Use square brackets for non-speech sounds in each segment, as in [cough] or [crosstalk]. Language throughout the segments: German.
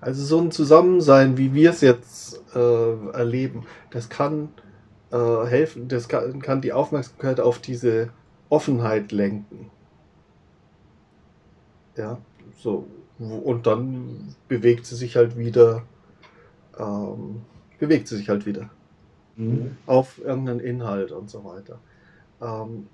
Also so ein Zusammensein, wie wir es jetzt äh, erleben, das kann äh, helfen, das kann, kann die Aufmerksamkeit auf diese Offenheit lenken. Ja, so. Und dann bewegt sie sich halt wieder, ähm, bewegt sie sich halt wieder. Mhm. Auf irgendeinen Inhalt und so weiter. Ähm,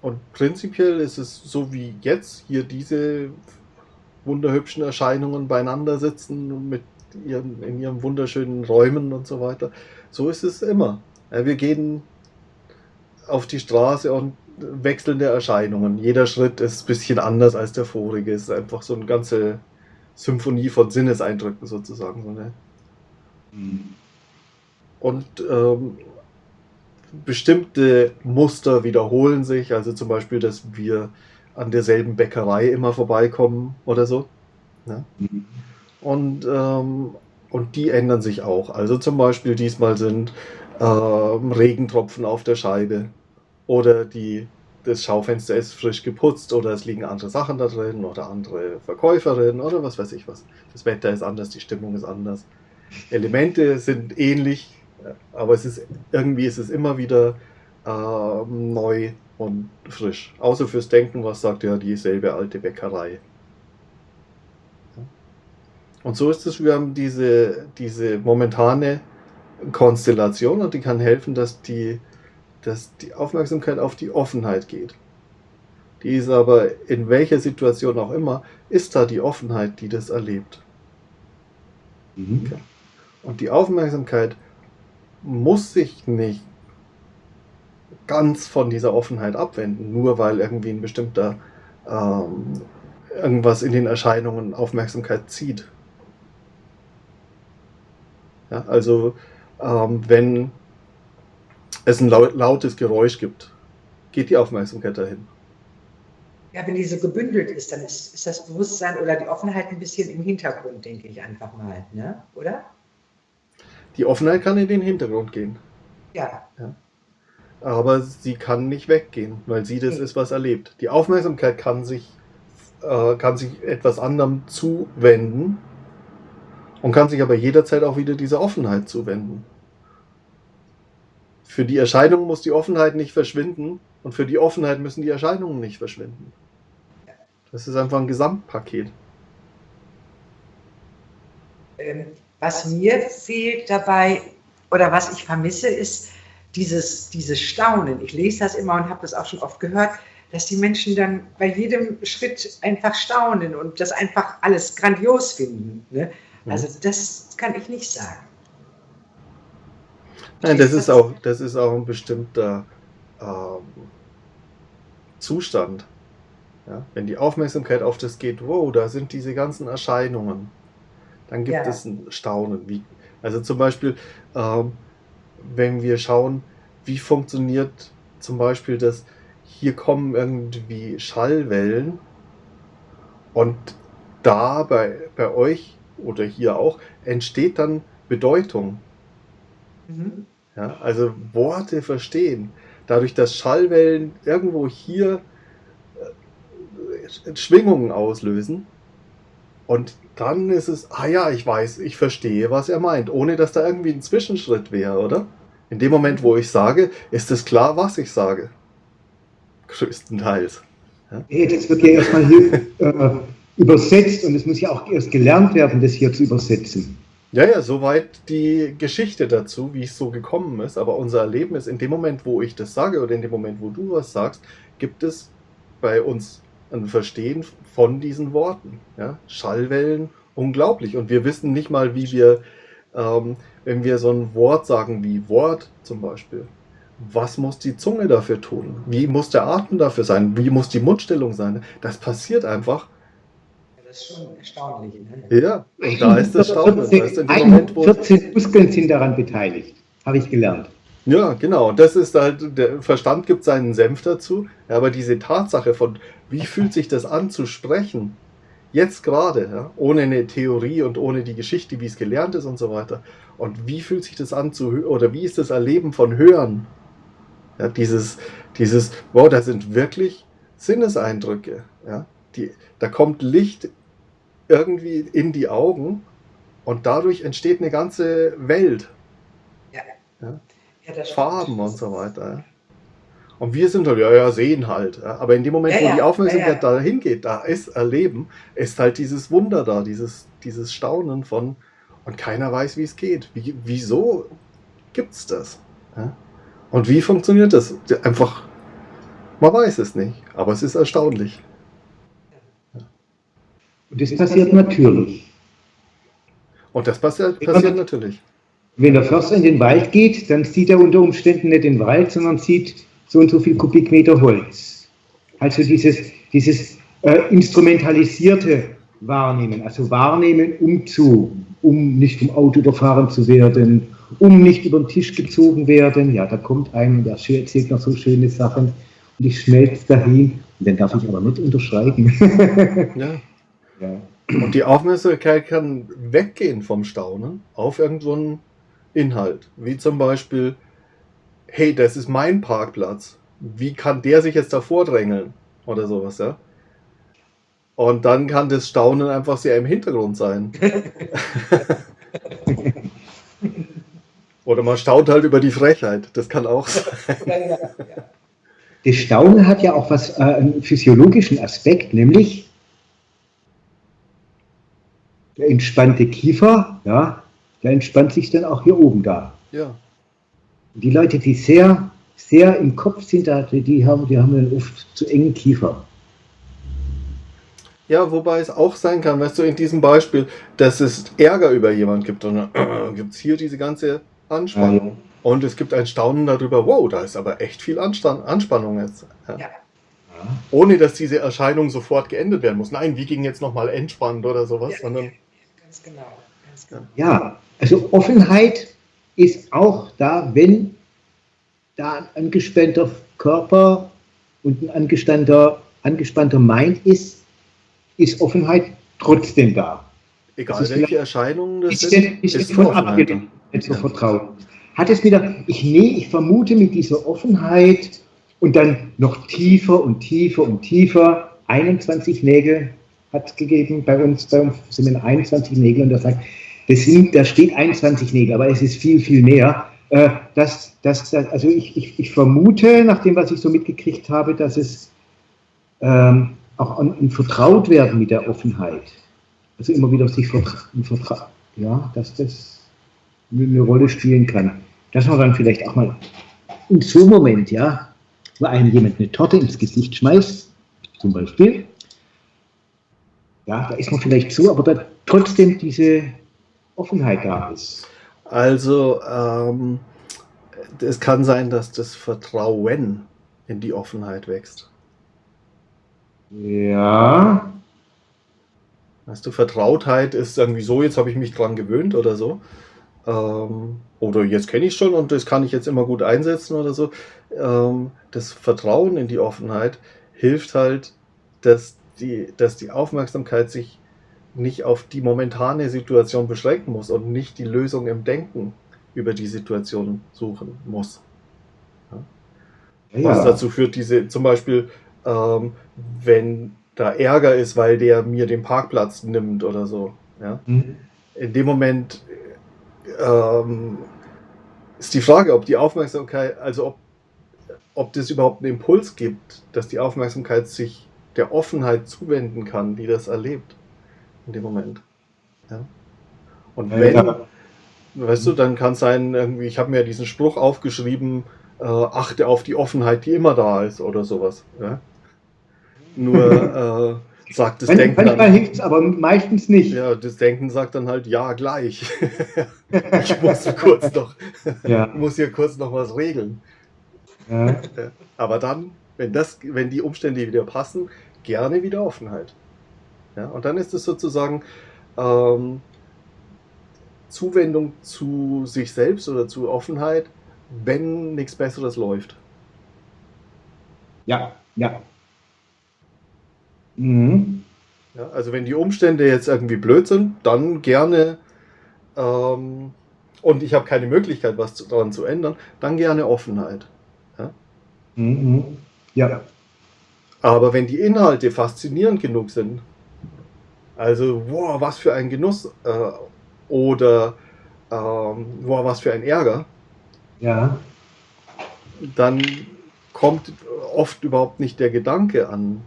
und prinzipiell ist es so wie jetzt hier diese wunderhübschen Erscheinungen beieinander sitzen mit ihren, in ihren wunderschönen Räumen und so weiter. So ist es immer. Wir gehen auf die Straße und wechselnde Erscheinungen. Jeder Schritt ist ein bisschen anders als der vorige. Es ist einfach so eine ganze Symphonie von Sinneseindrücken sozusagen. So eine. Mhm. Und ähm, bestimmte Muster wiederholen sich. Also zum Beispiel, dass wir an derselben Bäckerei immer vorbeikommen oder so. Ne? Mhm. Und, ähm, und die ändern sich auch. Also zum Beispiel diesmal sind ähm, Regentropfen auf der Scheibe oder die, das Schaufenster ist frisch geputzt oder es liegen andere Sachen da drin oder andere Verkäuferinnen oder was weiß ich was. Das Wetter ist anders, die Stimmung ist anders. Elemente sind ähnlich, aber es ist irgendwie ist es immer wieder äh, neu und frisch. Außer fürs Denken, was sagt ja dieselbe alte Bäckerei. Und so ist es, wir haben diese, diese momentane Konstellation und die kann helfen, dass die, dass die Aufmerksamkeit auf die Offenheit geht. Die ist aber in welcher Situation auch immer, ist da die Offenheit, die das erlebt. Mhm. Okay. Und die Aufmerksamkeit muss sich nicht ganz von dieser Offenheit abwenden, nur weil irgendwie ein bestimmter ähm, irgendwas in den Erscheinungen Aufmerksamkeit zieht. Ja, also ähm, wenn es ein lautes Geräusch gibt, geht die Aufmerksamkeit dahin. Ja, wenn die so gebündelt ist, dann ist, ist das Bewusstsein oder die Offenheit ein bisschen im Hintergrund, denke ich einfach mal, ne? oder? Die Offenheit kann in den Hintergrund gehen. Ja. ja. Aber sie kann nicht weggehen, weil sie das okay. ist, was erlebt. Die Aufmerksamkeit kann sich, äh, kann sich etwas anderem zuwenden und kann sich aber jederzeit auch wieder dieser Offenheit zuwenden. Für die Erscheinung muss die Offenheit nicht verschwinden und für die Offenheit müssen die Erscheinungen nicht verschwinden. Das ist einfach ein Gesamtpaket. Ähm, was mir fehlt dabei oder was ich vermisse, ist dieses, dieses Staunen. Ich lese das immer und habe das auch schon oft gehört, dass die Menschen dann bei jedem Schritt einfach staunen und das einfach alles grandios finden. Ne? Mhm. Also das kann ich nicht sagen. Nein, das ist auch, das ist auch ein bestimmter ähm, Zustand. Ja? Wenn die Aufmerksamkeit auf das geht, wow, da sind diese ganzen Erscheinungen, dann gibt ja. es ein Staunen. Wie, also zum Beispiel, ähm, wenn wir schauen, wie funktioniert zum Beispiel das, hier kommen irgendwie Schallwellen und da bei, bei euch oder hier auch entsteht dann Bedeutung. Mhm. Ja, also Worte verstehen. Dadurch, dass Schallwellen irgendwo hier äh, Schwingungen auslösen, und dann ist es, ah ja, ich weiß, ich verstehe, was er meint, ohne dass da irgendwie ein Zwischenschritt wäre, oder? In dem Moment, wo ich sage, ist es klar, was ich sage. Größtenteils. Ja? Nee, das wird ja erstmal hier äh, übersetzt und es muss ja auch erst gelernt werden, das hier zu übersetzen. Ja, ja, soweit die Geschichte dazu, wie es so gekommen ist. Aber unser Erleben ist, in dem Moment, wo ich das sage oder in dem Moment, wo du was sagst, gibt es bei uns ein Verstehen von diesen Worten. Ja? Schallwellen, unglaublich. Und wir wissen nicht mal, wie wir, ähm, wenn wir so ein Wort sagen wie Wort zum Beispiel, was muss die Zunge dafür tun? Wie muss der Atem dafür sein? Wie muss die Mundstellung sein? Das passiert einfach. Das ist schon erstaunlich. Ne? Ja, und da ist das Staunen. 14 Muskeln sind daran beteiligt, habe ich gelernt. Ja, genau. Das ist halt, der Verstand gibt seinen Senf dazu, aber diese Tatsache von, wie fühlt sich das an zu sprechen, jetzt gerade, ja, ohne eine Theorie und ohne die Geschichte, wie es gelernt ist und so weiter. Und wie fühlt sich das an zu hören, oder wie ist das Erleben von Hören? Ja, dieses, dieses, wow, da sind wirklich Sinneseindrücke. Ja, die, da kommt Licht irgendwie in die Augen und dadurch entsteht eine ganze Welt. Ja. Ja? Ja, Farben und so weiter. Und wir sind halt, ja, ja, sehen halt. Aber in dem Moment, Ja, wo ja, die Aufmerksamkeit ja, dahin geht, da ist Erleben, ist halt dieses Wunder da, dieses, dieses Staunen von, und keiner weiß, wie es geht. Wie, wieso gibt's das? Und wie funktioniert das? Einfach, man weiß es nicht, aber es ist erstaunlich. Und das passiert natürlich. Und das passiert, passiert natürlich. Wenn der Förster in den Wald geht, dann sieht er unter Umständen nicht den Wald, sondern sieht so und so viel Kubikmeter Holz. Also dieses, dieses äh, instrumentalisierte Wahrnehmen, also Wahrnehmen, um zu, um nicht vom Auto überfahren zu werden, um nicht über den Tisch gezogen werden. Ja, da kommt ein und der erzählt noch so schöne Sachen und ich schmelze dahin. Und dann darf ich aber nicht unterschreiben. [laughs] Ja. ja. Und die Aufmerksamkeit kann weggehen vom Staunen auf irgendeinen Inhalt. Wie zum Beispiel, hey, das ist mein Parkplatz. Wie kann der sich jetzt davor drängeln? Oder sowas, ja. Und dann kann das Staunen einfach sehr im Hintergrund sein. [laughs] Oder man staunt halt über die Frechheit. Das kann auch sein. Ja, ja, ja. Das Staunen hat ja auch was, äh, einen physiologischen Aspekt, nämlich der entspannte Kiefer, ja, der entspannt sich dann auch hier oben da. Ja. Die Leute, die sehr, sehr im Kopf sind, da- die haben, die haben dann oft zu engen Kiefer. Ja, wobei es auch sein kann, weißt du, in diesem Beispiel, dass es Ärger über jemand gibt und dann gibt es hier diese ganze Anspannung. Und es gibt ein Staunen darüber, wow, da ist aber echt viel Anstand, Anspannung jetzt. Ja. Ja. Ohne dass diese Erscheinung sofort geendet werden muss. Nein, wie ging jetzt nochmal entspannt oder sowas, Ja, sondern Ganz genau. Ganz genau. Ja, also Offenheit ist auch da, wenn da ein angespannter Körper und ein angespannter, angespannter Mind ist, ist Offenheit trotzdem da. egal welche Erscheinungen das Ist, denn, ist, ist von abgelehnt, nicht so Ja. vertraut. Hat es wieder, ich, nee, ich vermute mit dieser Offenheit und dann noch tiefer und tiefer und tiefer, 21 Nägel hat es gegeben, bei uns, bei uns sind wir 21 Nägel und da sagt, das sind, da steht 21 Nägel, aber es ist viel, viel mehr. Äh, das, das, das, also ich, ich, ich vermute, nach dem, was ich so mitgekriegt habe, dass es ähm, auch an, an Vertrautwerden mit der Offenheit, also immer wieder sich vertra vertra ja, dass das eine Rolle spielen kann. Dass man dann vielleicht auch mal in so einem Moment, ja, wo einem jemand eine Torte ins Gesicht schmeißt, zum Beispiel, ja, da ist man vielleicht so, aber da trotzdem diese Offenheit da ist. Also, ähm, es kann sein, dass das Vertrauen in die Offenheit wächst. Ja, Weißt du, Vertrautheit ist irgendwie so, jetzt habe ich mich dran gewöhnt oder so. Ähm, oder jetzt kenne ich schon und das kann ich jetzt immer gut einsetzen oder so. Ähm, das Vertrauen in die Offenheit hilft halt, dass die, dass die Aufmerksamkeit sich nicht auf die momentane Situation beschränken muss und nicht die Lösung im Denken über die Situation suchen muss. ja, Was dazu führt, diese zum Beispiel, ähm, wenn da Ärger ist, weil der mir den Parkplatz nimmt oder so. Ja? Hm. In dem Moment ähm, ist die Frage, ob die Aufmerksamkeit, also ob, ob das überhaupt einen Impuls gibt, dass die Aufmerksamkeit sich der Offenheit zuwenden kann, die das erlebt. In dem Moment. Ja? Und wenn, ja. weißt du, dann kann es sein, irgendwie, ich habe mir diesen Spruch aufgeschrieben, äh, achte auf die Offenheit, die immer da ist oder sowas. Ja? Nur [laughs] äh, sagt das Denken Manchmal dann, hilft es, aber meistens nicht. ja, das Denken sagt dann halt, ja, gleich. [laughs] ich muss kurz noch, [laughs] Ja. muss hier kurz noch was regeln. Ja. Aber dann, wenn das, wenn die Umstände wieder passen, gerne wieder Offenheit. Ja, und dann ist es sozusagen ähm, Zuwendung zu sich selbst oder zu Offenheit, wenn nichts Besseres läuft. Ja, ja. Mhm. Ja, also wenn die Umstände jetzt irgendwie blöd sind, dann gerne ähm, und ich habe keine Möglichkeit, was daran zu ändern, dann gerne Offenheit. Mhm. Ja. Aber wenn die Inhalte faszinierend genug sind, Also, wow, was für ein Genuss äh, oder ähm, wow, was für ein Ärger. Ja. Dann kommt oft überhaupt nicht der Gedanke an,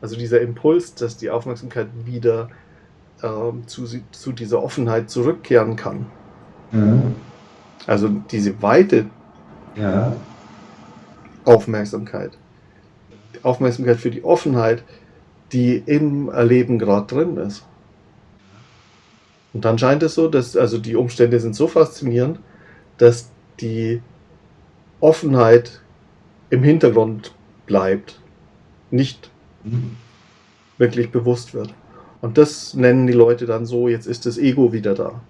also dieser Impuls, dass die Aufmerksamkeit wieder ähm, zu, zu dieser Offenheit zurückkehren kann. Ja. Also diese weite Ja. Aufmerksamkeit. Die Aufmerksamkeit für die Offenheit, die im Erleben gerade drin ist. Und dann scheint es so, dass also die Umstände sind so faszinierend, dass die Offenheit im Hintergrund bleibt, nicht wirklich bewusst wird. Und das nennen die Leute dann so, jetzt ist das Ego wieder da.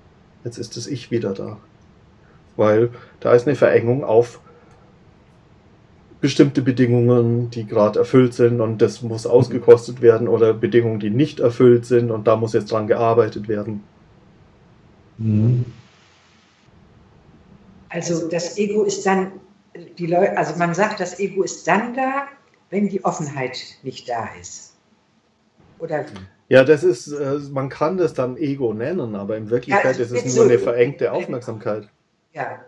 Jetzt ist das Ich wieder da. Weil da ist eine Verengung auf bestimmte Bedingungen, die gerade erfüllt sind und das muss ausgekostet werden oder Bedingungen, die nicht erfüllt sind und da muss jetzt dran gearbeitet werden. Mhm. Also das Ego ist dann, die Leute, also man sagt, das Ego ist dann da, wenn die Offenheit nicht da ist. Oder Ja, das ist, äh, man kann das dann Ego nennen, aber in Wirklichkeit Ja, ist es nur so- eine verengte Aufmerksamkeit. ja,